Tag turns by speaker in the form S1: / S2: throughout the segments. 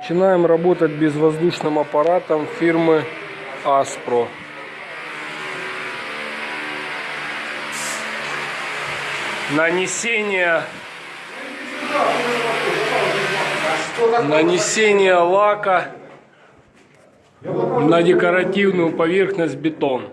S1: Начинаем работать безвоздушным аппаратом фирмы Аспро. Нанесение нанесение лака на декоративную поверхность бетон.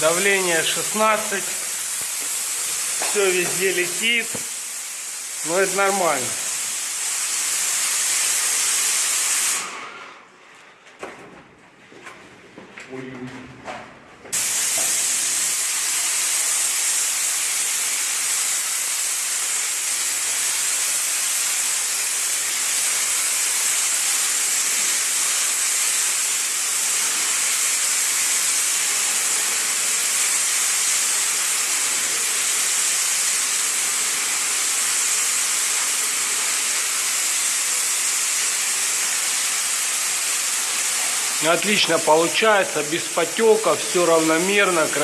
S1: Давление 16. Все везде летит. Но это нормально. Отлично получается, без потеков, все равномерно, красиво.